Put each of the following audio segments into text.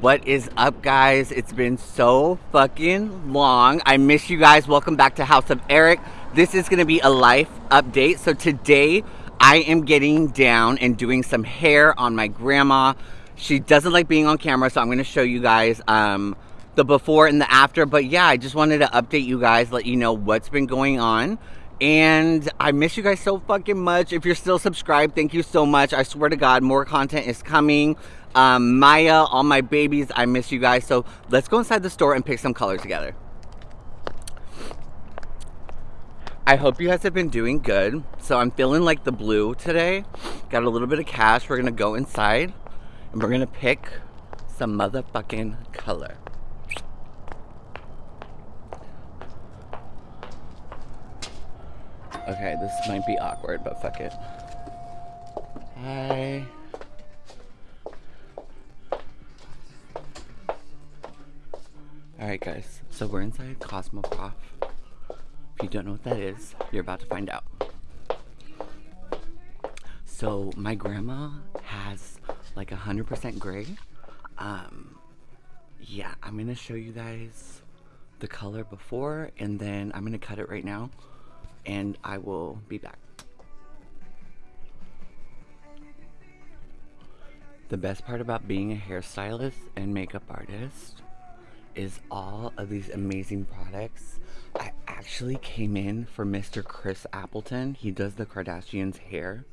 What is up, guys? It's been so fucking long. I miss you guys. Welcome back to House of Eric. This is to be a life update. So today, I am getting down and doing some hair on my grandma. She doesn't like being on camera, so I'm to show you guys um, the before and the after. But yeah, I just wanted to update you guys, let you know what's been going on. And I miss you guys so fucking much. If you're still subscribed, thank you so much. I swear to God, more content is coming. Um, Maya, all my babies, I miss you guys. So let's go inside the store and pick some color together. I hope you guys have been doing good. So I'm feeling like the blue today. Got a little bit of cash. We're gonna go inside and we're gonna pick some motherfucking color. Okay, this might be awkward, but fuck it. Hi. Alright guys, so we're inside Cosmoprof. If you don't know what that is, you're about to find out. So my grandma has like a 100% gray. Um, yeah, I'm gonna show you guys the color before and then I'm gonna cut it right now and I will be back. The best part about being a hairstylist and makeup artist is all of these amazing products. I actually came in for Mr. Chris Appleton. He does the Kardashians hair.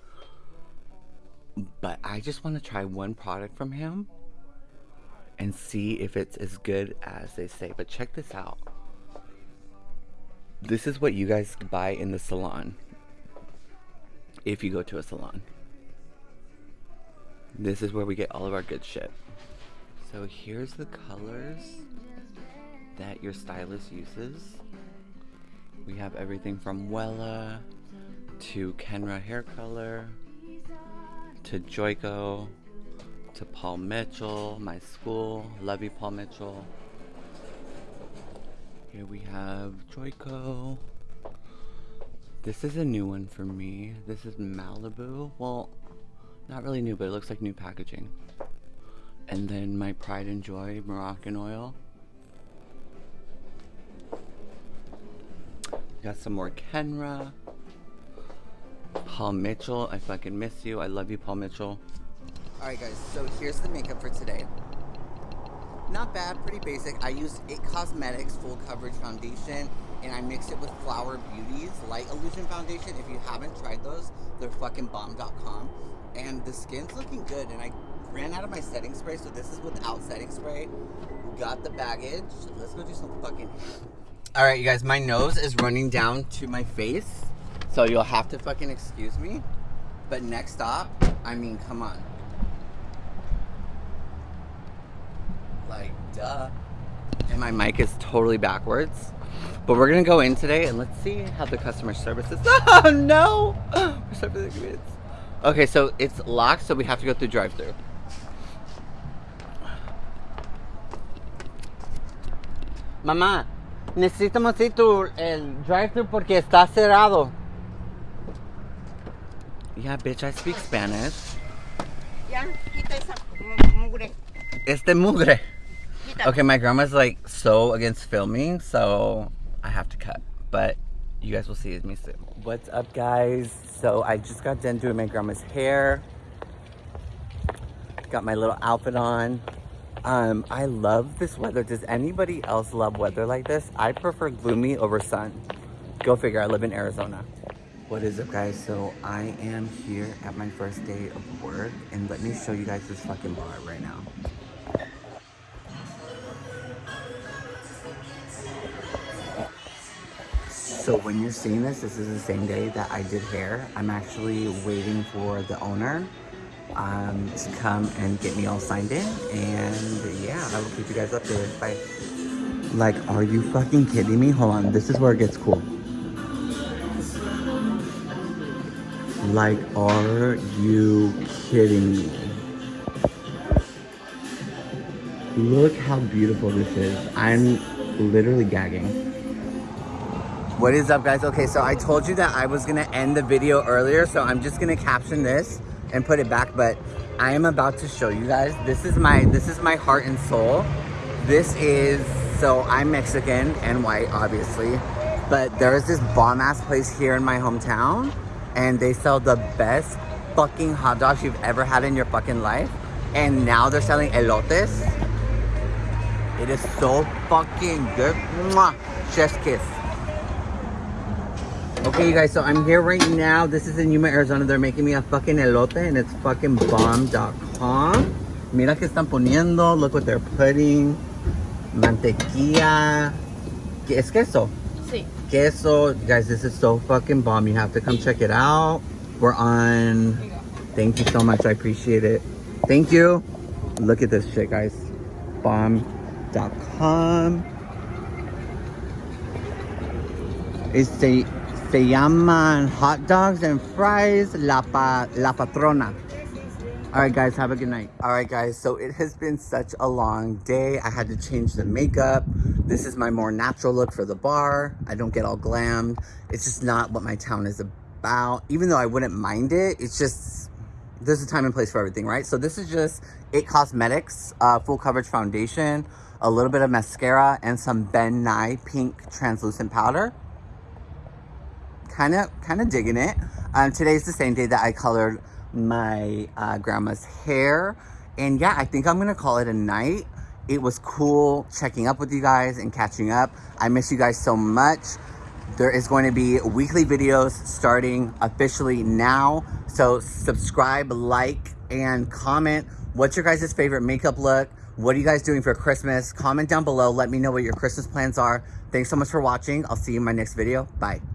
But I just want to try one product from him and see if it's as good as they say. But check this out. This is what you guys buy in the salon. If you go to a salon. This is where we get all of our good shit. So here's the colors that your stylist uses. We have everything from Wella to Kenra hair color to Joico to Paul Mitchell, my school. Love you, Paul Mitchell. Here we have Joico. This is a new one for me. This is Malibu. Well, not really new, but it looks like new packaging. And then my Pride and Joy Moroccan oil. Got some more Kenra. Paul Mitchell, I fucking miss you. I love you, Paul Mitchell. Alright guys, so here's the makeup for today. Not bad, pretty basic. I used It Cosmetics Full Coverage Foundation and I mixed it with Flower Beauty's Light Illusion Foundation. If you haven't tried those, they're fucking bomb.com. And the skin's looking good and I ran out of my setting spray, so this is without setting spray. Got the baggage. Let's go do some fucking Alright you guys, my nose is running down to my face. So you'll have to fucking excuse me. But next stop, I mean, come on. Like, duh. And my mic is totally backwards. But we're gonna go in today and let's see how the customer service is. Oh no! We're Okay, so it's locked, so we have to go through drive-through. Mamá, necesitamos ir tu el drive-through porque está cerrado. Yeah, bitch, I speak Spanish. Ya, quita esa mugre. Este mugre. Quita. Okay, my grandma's like so against filming, so I have to cut. But you guys will see me soon. What's up, guys? So I just got done doing my grandma's hair. Got my little outfit on. Um, I love this weather. Does anybody else love weather like this? I prefer gloomy over sun. Go figure, I live in Arizona. What is up guys? So I am here at my first day of work and let me show you guys this fucking bar right now. So when you're seeing this, this is the same day that I did hair. I'm actually waiting for the owner um, to come and get me all signed in. And yeah, I will keep you guys updated. Bye. Like, are you fucking kidding me? Hold on, this is where it gets cool. Like, are you kidding me? Look how beautiful this is. I'm literally gagging. What is up guys? Okay, so I told you that I was gonna end the video earlier, so I'm just gonna caption this and put it back, but I am about to show you guys. This is my this is my heart and soul. This is so I'm Mexican and white, obviously, but there is this bomb ass place here in my hometown, and they sell the best fucking hot dogs you've ever had in your fucking life. And now they're selling elotes. It is so fucking good. Mwah! Chef's kiss. Okay, you guys, so I'm here right now. This is in Yuma, Arizona. They're making me a fucking elote and it's fucking bomb.com. Mira que están poniendo. Look what they're putting. Mantequilla. ¿Qué es queso? Sí. Queso. You guys, this is so fucking bomb. You have to come check it out. We're on... Thank you so much. I appreciate it. Thank you. Look at this shit, guys. Bomb.com. It's se, se llaman hot dogs and fries La, pa, La Patrona. All right, guys, have a good night. All right, guys, so it has been such a long day. I had to change the makeup. This is my more natural look for the bar. I don't get all glammed. It's just not what my town is about. Even though I wouldn't mind it, it's just, there's a time and place for everything, right? So this is just It Cosmetics uh, Full Coverage Foundation, a little bit of mascara, and some Ben Nye Pink Translucent Powder kind of kind of digging it. Um today's the same day that i colored my uh, grandma's hair. And yeah i think i'm gonna call it a night. It was cool checking up with you guys and catching up. I miss you guys so much. There is going to be weekly videos starting officially now. So subscribe like and comment what's your guys' favorite makeup look? What are you guys doing for christmas? Comment down below. Let me know what your christmas plans are. Thanks so much for watching. I'll see you in my next video. Bye